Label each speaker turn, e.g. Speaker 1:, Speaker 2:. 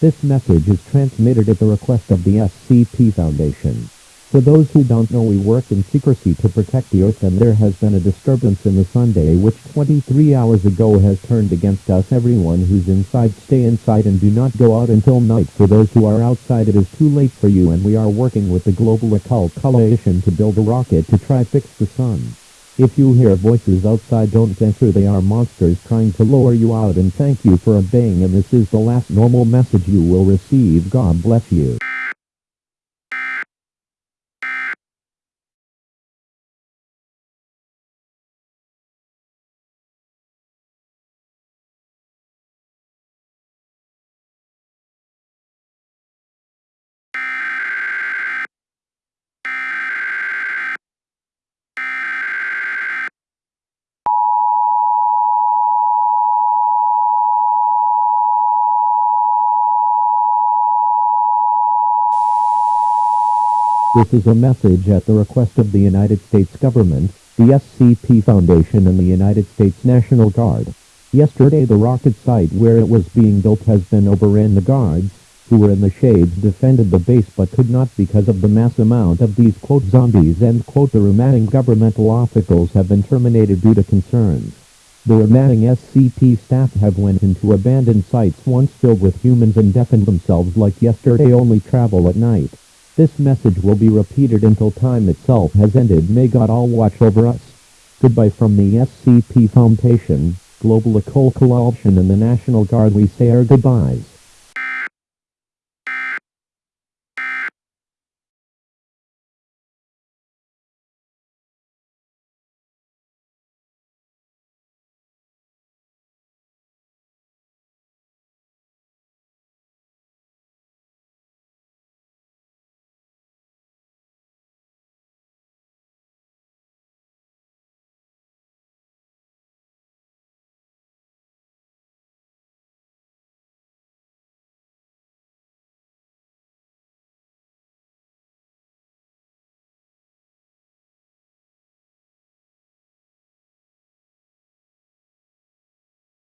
Speaker 1: This message is transmitted at the request of the SCP Foundation. For those who don't know we work in secrecy to protect the Earth and there has been a disturbance in the Sunday which 23 hours ago has turned against us. Everyone who's inside stay inside and do not go out until night. For those who are outside it is too late for you and we are working with the Global Occult Coalition to build a rocket to try fix the sun. If you hear voices outside don't answer they are monsters trying to lower you out and thank you for obeying and this is the last normal message you will receive. God bless you. This is a message at the request of the United States government, the SCP Foundation and the United States National Guard. Yesterday the rocket site where it was being built has been overrun. The guards, who were in the shades defended the base but could not because of the mass amount of these quote zombies end quote the remaining governmental officials have been terminated due to concerns. The remaining SCP staff have went into abandoned sites once filled with humans and deafened themselves like yesterday only travel at night. This message will be repeated until time itself has ended. May God all watch over us. Goodbye from the SCP Foundation, Global Occult Coalition and the National Guard we say our goodbyes.